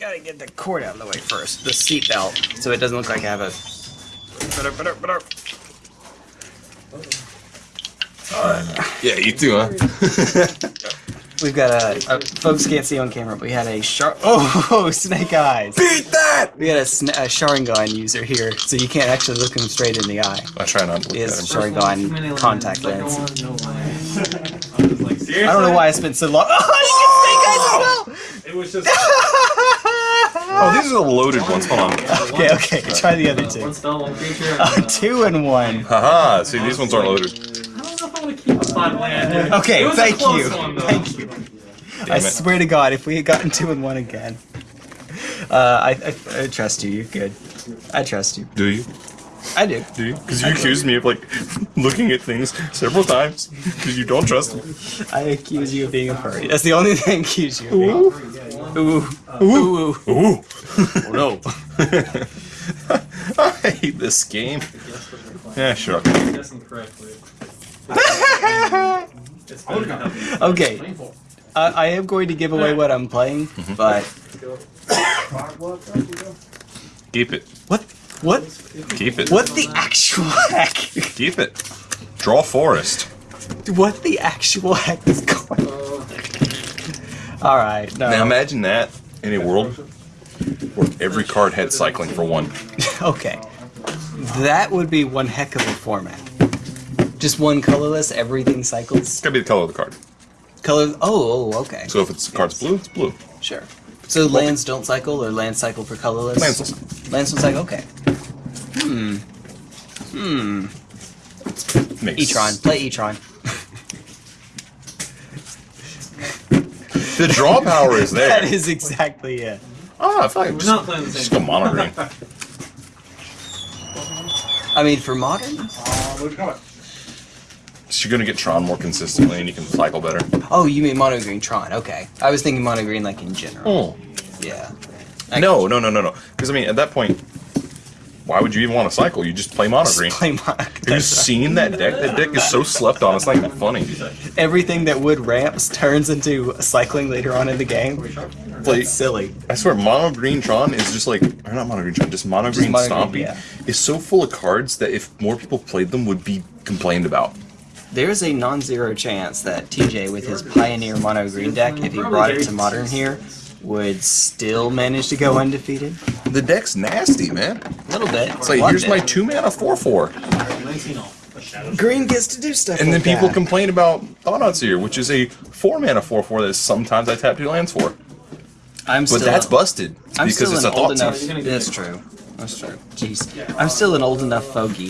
gotta get the cord out of the way first, the seat belt, so it doesn't look like I have a. Uh, yeah, you too, huh? We've got a, a folks can't see on camera, but we had a shark. Oh, snake eyes! Beat that! We had a, sn- a Sharingan user here, so you can't actually look him straight in the eye. I try not to look He at has him. Sharingan contact lens. No lines. I don't know why I spent so long. Oh, you get snake eyes as well! It was just Oh, these are the loaded ones. Hold on. Okay, okay, try the other two. one spell, one creature. Oh, two and one. Haha, see, these ones aren't loaded. I don't know if I want to keep a five land. Okay, It was a thank you. One. Thank you. Damn I it. swear to God, if we had gotten two and one again, uh, I, I, I trust you. You're good. I trust you. Do you? I do. Do you? Because you accused me of, like, looking at things several times because you don't trust me. I accuse you of being a furry. That's the only thing I accuse you of being. Ooh. Ooh. Ooh. Ooh. Oh no. I hate this game. Yeah, sure. Guessing correctly. It's better than nothing. Okay. I, I am going to give away what I'm playing, mm-hmm. but Keep it. what? What? Keep it. What the actual heck? Keep it. Draw forest. What the actual heck is going? Uh, All right. No. Now imagine that in a world where every card had cycling for one. Okay. That would be one heck of a format. Just one colorless, everything cycles. It's gotta be the color of the card. Color. Oh, oh, okay. So if it's the card's blue, it's blue. Sure. So lands don't cycle, or lands cycle for colorless. Lands don't cycle. Lands don't cycle. Okay. Hmm. Hmm. Makes Etron. Play Etron. The draw power is there. that is exactly it. Oh, I feel like We're just, not playing the same. just go mono green. I mean, for modern. Uh, so you're gonna get Tron more consistently, and you can cycle better. Oh, you mean mono green Tron? Okay. I was thinking mono green like in general. Oh. Yeah. I No, no, no, no, no. Because I mean, at that point, why would you even want to cycle? You just play mono Just green. play mono. Have you seen that deck? That deck is so slept on. It's not even funny. Everything that would ramps turns into cycling later on in the game. Like, That's silly. I swear, mono green Tron is just like, or not mono green Tron, just mono green mono Stompy green, yeah. is so full of cards that if more people played them, would be complained about. There's a non-zero chance that TJ with his Pioneer mono green deck, if he brought it to modern here, would still manage to go undefeated. The deck's nasty, man. A little bit. It's like, here's bit. my two mana four four, 19 all. green gets to do stuff. and then people that. complain about Thought here, which is a four mana four four that sometimes I tap two lands for. I'm But still, that's busted I'm because still it's an a old thought enough. Seer. That's true. That's true. Jeez, I'm still an old enough fogey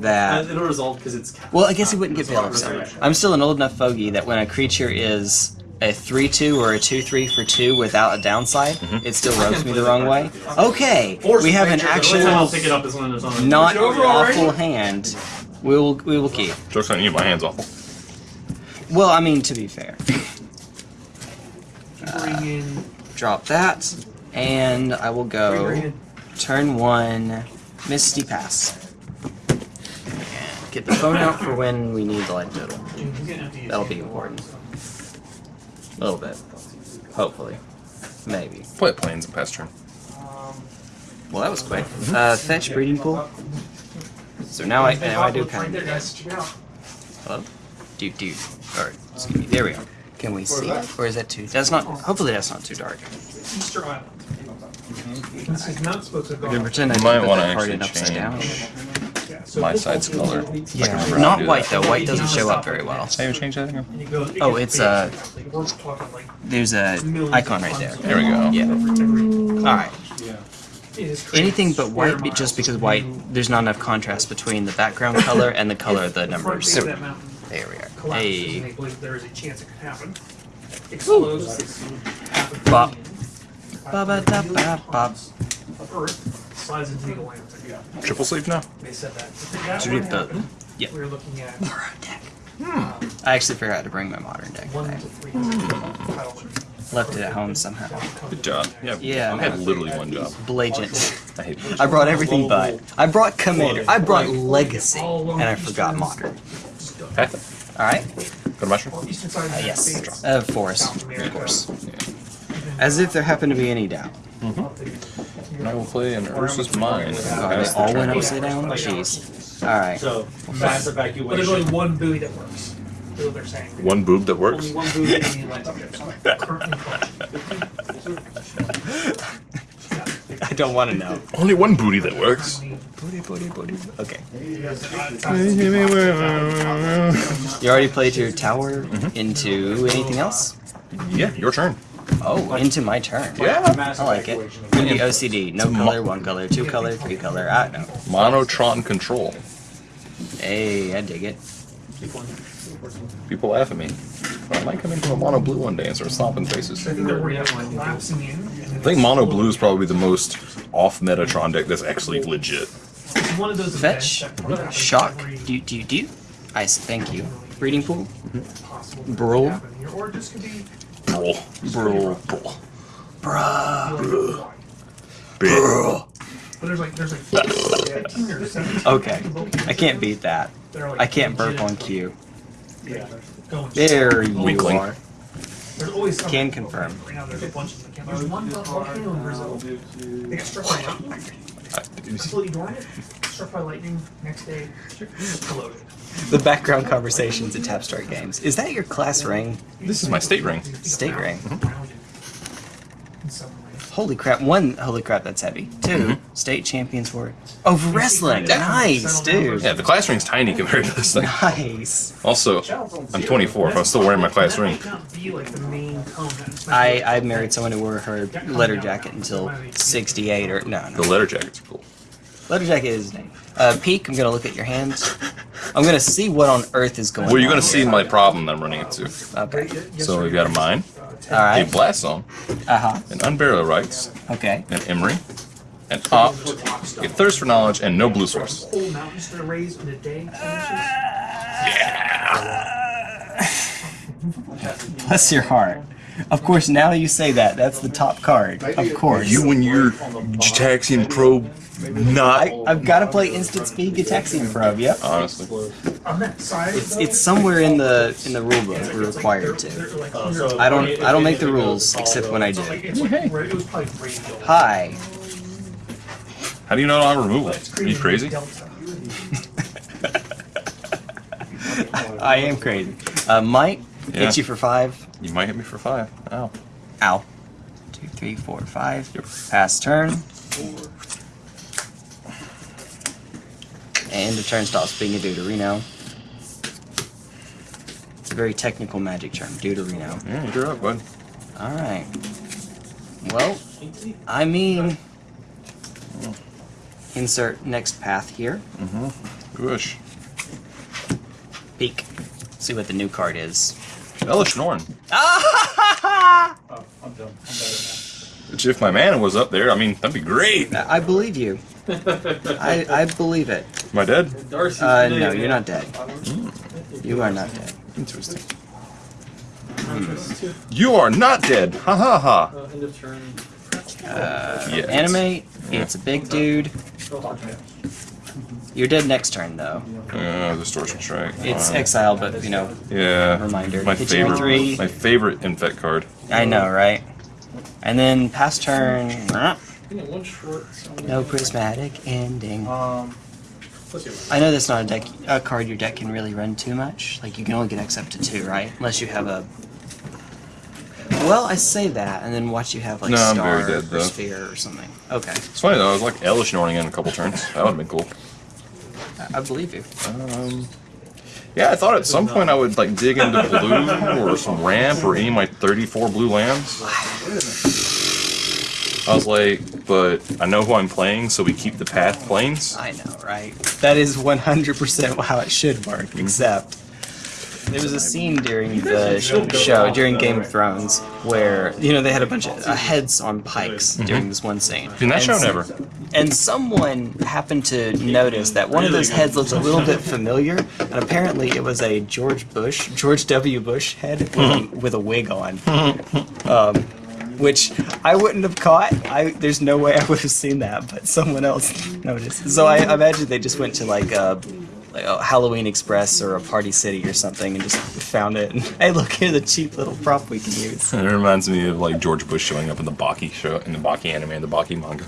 that. It'll resolve because it's. Well, I guess he wouldn't get Veil of I'm still an old enough fogey that when a creature is a 3-2 or a 2-3 for 2 without a downside, Mm-hmm. it still rubs me the wrong way. Okay, we have an The I'll actual pick it up is when there's not awful hand. We will, we will keep. Joke's on you, my hand's awful. Well, I mean, to be fair. Drop that, and I will go turn one, Misty Pass. Get the phone out for when we need the light total. That'll be important. A little bit. Hopefully. Maybe. Play plains and pass turn. Um, well, that was quick. Mm-hmm. Uh, fetch breeding pool. So now I now I do kind of. Hello, dude, dude. Or excuse me. There we go. Can we see? it? Or is that too? That's not. Hopefully, that's not too dark. Easter Island. Mm-hmm. This is not supposed to go. Then pretend I You might wanna that card actually in upside down. Yeah, so My side's color. Yeah, remember not white though. White doesn't show up very well. Can you change that? And it goes- it Oh, gets it's, uh, big. Like, we're talking like There's a icon right there. There we go. Yeah. All right. it is. Anything but white, just because white, there's not enough contrast between the background color and the color of the The front numbers. face of that mountain There we are. collapses, and Hey. they believe there is a chance it could happen. Explodes. it's half a Bop. billion Ba-ba-da-ba-bop. Of Earth slides into the Atlantic. Triple sleeve now? They said that. If that To were do to the- happen, yeah. We're looking at I actually forgot to bring my modern deck one today. to three hundred title wins. Left it at home somehow. Good job. Yeah, Yeah, I had literally one job. Blagent. I hate I brought everything but. I brought Commander. I brought Legacy. And I forgot Modern. Okay. Alright? Go to mushroom. Eastern side Uh, of yes. States. Uh, Forest. Of course. As if there happened to be any doubt. And I will play an Urza's Mine. God, they all went upside down? Um, Jeez. Alright. So, mass evacuation. But there's only one buoy that works. That's what they're saying. One boob that works. Only one buoy in the Atlantic Ocean. Currently playing. I don't want to know. Only one booty that works. Booty, booty, booty. Okay. You already played your tower mm-hmm. into anything else? Yeah, your turn. Oh, into my turn. Yeah. I like it. evacuation. Gonna be OCD. No color, one color, two color, three color. Ah, I don't know. Monotron control. Hey, I dig it. People laugh at me. I might come into a mono blue one day and start stomping faces. I think they're worried about collapsing in. I think mono blue is probably the most off Metatron deck that's actually legit. It's one of those Fetch, events that probably shock, do do do. Ice, thank you. Breeding pool, possible Brawl. Thing to happen here, Or it just could be Brawl. Brawl. Brawl. bruh. Bruh. But there's like there's like 15 or 17 Okay, I can't beat that. that like, I can't burp on cue. Yeah, There you Weakling. are. There's always some- Can confirm. Right now there's a bunch of them. There's one volcano in Brazil. They got struck by lightning. Completely dormant. Struck by lightning. Next day, exploded. The background conversations at Tapstart Games. Is that your class ring? This is my state ring. State ring. Some way. Holy crap! One, holy crap, that's heavy. 2 Mm-hmm. state champions for it. Oh, for wrestling. Nice, dude. Yeah, the class ring's tiny compared to this thing. Nice. Also, I'm 24. If I'm still wearing my class ring, might not be like the main tone. That I I married someone who wore her letter jacket until '68 or no the letter jackets are cool. Letter jacket is his name. Uh, Peek. I'm gonna look at your hands. I'm gonna see what on earth is going. Well, you're gonna see here. my problem that I'm running into. Okay. So we've got a mine, All a right. blast zone, Uh huh. an unburial rites, Okay. an emry, an opt, a thirst for knowledge, and no blue source. Whole mountains to raise in a day. Bless your heart. Of course, now you say that. That's the top card. Of course. You and your Gitaxian probe, not I, I've got to play instant speed Gitaxian probe. Yep. honestly. On that side, It's it's somewhere in the in the rule book. We're required to. they're like hundreds so- of- I don't I don't make the rules except when I do. it's like, it was probably radio. Hi. How do you know I'm removal? Are you crazy? I am crazy. Uh, might Yeah. hit you for five. You might hit me for five. Ow. Ow. Two, three, four, five. Yep. Pass turn. Four. And the turn stops being a Deuterino. It's a very technical magic term, Deuterino. Yeah, you're up, bud. Alright. Well, I mean, insert next path here. Mm-hmm. Wish. Peek. See what the new card is. Elesh Norn. Ah! Oh, I'm done. I'm Which if my mana was up there, I mean, that'd be great. I believe you. I, I believe it. Am I dead? Darcy's Uh, today, no, you're not dead. You are not dead. Interesting. Uh, You are not dead. Ha ha ha. end of turn. Uh, Yeah. Animate. It's a big dude. You're dead next turn, though. Uh, distortion strike. It's Fine. exile, but, you know, Yeah. Reminder. My Hit favorite. three. My favorite infect card. I know, right? And then past turn, no prismatic ending. Um. I know that's not a deck, a card your deck can really run too much. Like you can only get X up to two, right? Unless you have a. Well, I say that, and then watch you have like No, I'm star very dead, or though. sphere or something. Okay, It's funny though. I was like Elesh Norning in a couple turns. That would have been cool. I, I believe you. Um, yeah, I thought at some point I would like dig into blue or some ramp or any of my 34 blue lands. I was like, but I know who I'm playing, so we keep the path plains. I know, right? That is 100% how it should work, except there was a scene during the show, during Game of Thrones, where, you know, they had a bunch of uh, heads on pikes during this one scene. In that And show, never. And someone happened to notice that one of those heads looked a little bit familiar, and apparently it was a George Bush, George W. Bush head with, a, with a wig on. Um, which I wouldn't have caught. I there's no way I would have seen that, but someone else noticed. So I imagine they just went to like a like a Halloween Express or a Party City or something and just found it. And, hey, look here, the cheap little prop we can use. It reminds me of like George Bush showing up in the Baki show, in the Baki anime, and the Baki manga.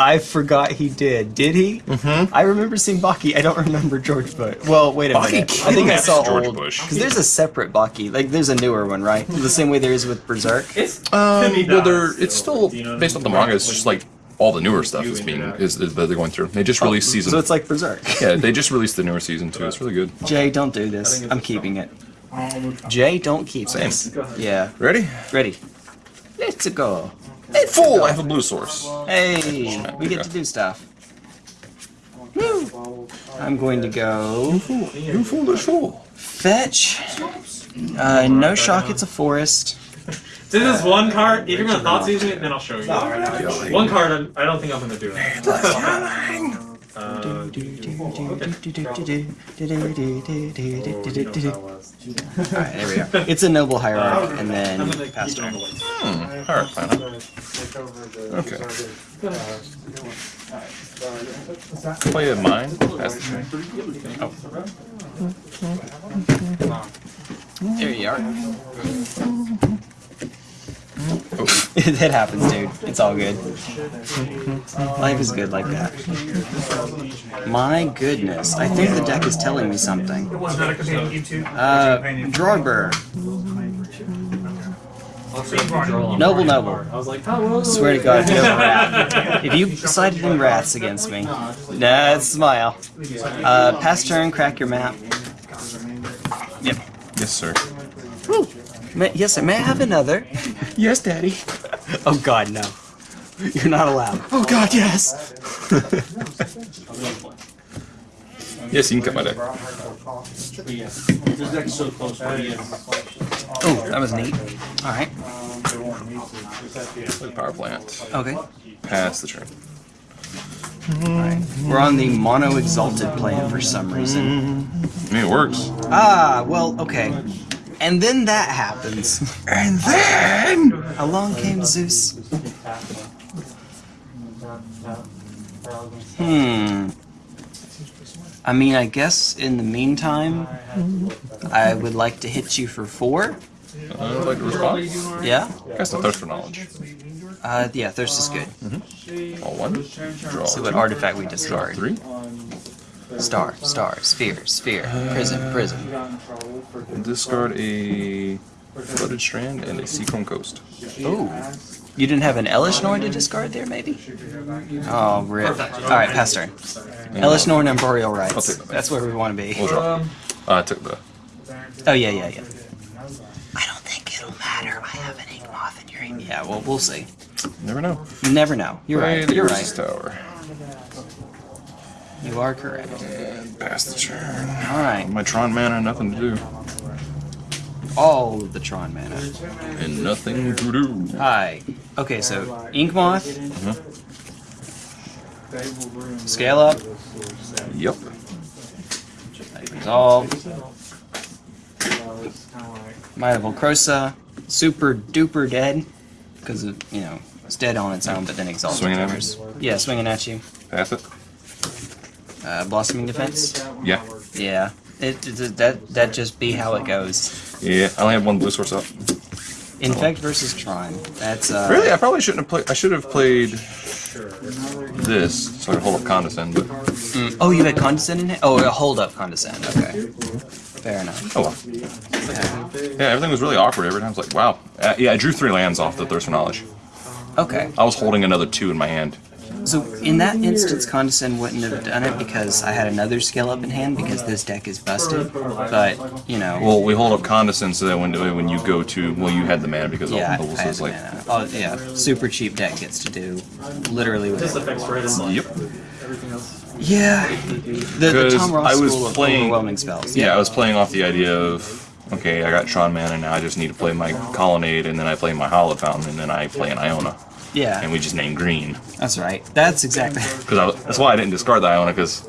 I forgot he did. Did he? Mm-hmm. I remember seeing Baki. I don't remember George Bush. Well, wait a Baki minute. I think I saw George old. Bush. Because there's a separate Baki. Like there's a newer one, right? The same way there is with Berserk. It's Um, Timmy well, dies, it's so, still you know what I based mean? on the manga. It's just like all the newer stuff is being is, is that they're going through. They just released season. So it's like Berserk. yeah, they just released the newer season too. It's really good. Jay, don't do this. I'm keeping it. Jay, don't keep Same. this. Yeah. Ready? Ready. Let's go. Full. I have a blue source. Hey, we get to do stuff. Woo. I'm going to go You foolish fool. fetch. Uh, no shock, it's a forest. This is one card. If you're gonna thought season it, then I'll show you. One card. I'm- I don't think I'm gonna do it. Uh, Alright, there we go. It's a noble hierarch, and then gonna pass keep it on turn. the list. Hmm. Alright, fine. Okay. Play a mine. Pass the turn. There you are. That happens, dude. It's all good. Life is good like that. My goodness, I think the deck is telling me something. It was not a companion YouTube. Uh, Drawber. Noble, noble. I was like, well. Swear to God, no rat. If you sided in rats against me, nah, smile. Uh, pass turn, crack your map. Yep. Yes, sir. May, yes, sir. May I have another? Yes, Daddy. Oh God, no. You're not allowed. Oh God, yes. yes, you can cut my deck. This deck's so close. What do you Oh, that was neat. All right. Play power plant. Okay. Pass the turn. We're on the mono exalted plan for some reason. I mean, it works. Ah, well, okay. And then that happens. And then Along came Zeus. Hmm. I mean, I guess in the meantime, I would like to hit you for four. I would like to respond. Yeah? Cast a thirst for knowledge. Uh, yeah, thirst is good. All one. Draw. So what two. artifact we Draw discard? three. Star, star, sphere, sphere, prism, prism. Discard a flooded strand and a seachrome coast. Ooh. You didn't have an Elesh Norn to discard there, maybe? Oh, rip. Alright, pass turn. Elesh Norn and Arboreal I'll take that. That's where we want to be. We'll draw. Um, Uh, I took the. Oh, yeah, yeah, yeah. I don't think it'll matter. I have an Inkmoth in your ink. Yeah, well, we'll see. Never know. Never know. You're Play right. You're Urza's right. Tower. You are correct. And pass the turn. Alright. My Tron mana, nothing to do. All of the Tron mana. And nothing to do. Hi. Okay, so Inkmoth, Uh-huh. scale up, Yep. resolve, Might of Old Krosa, super duper dead, because you know, it's dead on its own, but then exalted. Swinging at me? Yeah, swinging at you. Pass it. Uh, blossoming defense. Yeah. Yeah, it, it that that just be how it goes. Yeah. I only have one blue source up. Infect versus Tron. That's uh. Really, I probably shouldn't have played. I should have played this so I could hold up condescend. But mm, oh, you had condescend in it. Oh, a hold up condescend. Okay, fair enough. oh well. Yeah, everything was really awkward. Every time I was like, wow. Uh, yeah, I drew three lands off the thirst for knowledge. Okay, I was holding another two in my hand. So in that instance, condescend wouldn't have done it because I had another scale up in hand because this deck is busted. But you know. Well, we hold up condescend so that when when you go to well, you had the mana because all yeah, the I is like. mana. Oh, yeah, super cheap deck gets to do literally this whatever. affects red and Yep. everything else. Yeah, the, the 'Cause Tom Ross I was school of playing- overwhelming spells. Yeah, I was playing off the idea of okay, I got Tron mana, now I just need to play my Colonnade, and then I play my Hallowed Fountain, and then I play an Iona, yeah, and we just named green. that's right. That's exactly. Because that's why I didn't discard the Iona because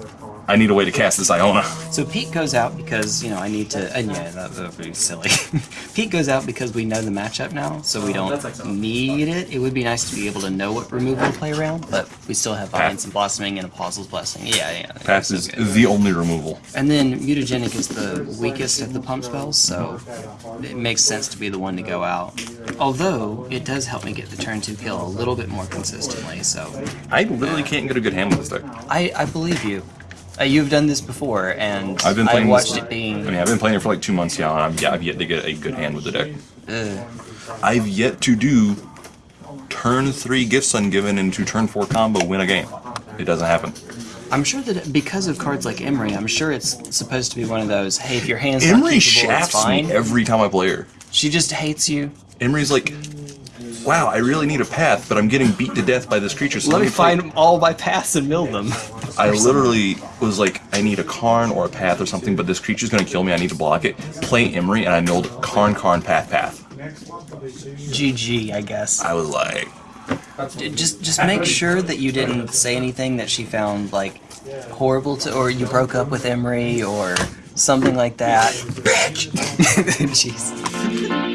I need a way to cast this Iona. So Pete goes out because, you know, I need to, and yeah, that, that would be silly. Pete goes out because we know the matchup now, so we oh, don't excellent. need it. It would be nice to be able to know what removal to play around, but we still have Path. Vines and Blossoming and Apostle's Blessing. Yeah, yeah. Pass is good. the only removal. And then Mutagenic is the weakest of the pump spells, so it makes sense to be the one to go out. Although, it does help me get the turn 2 kill a little bit more consistently, so I literally can't get a good hand with this deck. I, I believe you. Uh, you've done this before, and I've been playing. watched this, it being. I mean, I've been playing it for like two months now, and I've, yeah, I've yet to get a good hand with the deck. Ugh. I've yet to do turn three gifts ungiven into turn four combo win a game. It doesn't happen. I'm sure that because of cards like Emry, I'm sure it's supposed to be one of those. Hey, if your hand's not Emry capable, it's shafts fine. me every time I play her. She just hates you. Emry's like, wow, I really need a path, but I'm getting beat to death by this creature. So Let me play-" find all my paths and mill them. I literally was like, I need a Karn or a path or something, but this creature's gonna kill me. I need to block it. Play Emry, and I milled Karn, Karn, path, path. GG, I guess. I was like, Just just make sure that you didn't say anything that she found like horrible to, or you broke up with Emry or something like that. Bitch. Jeez.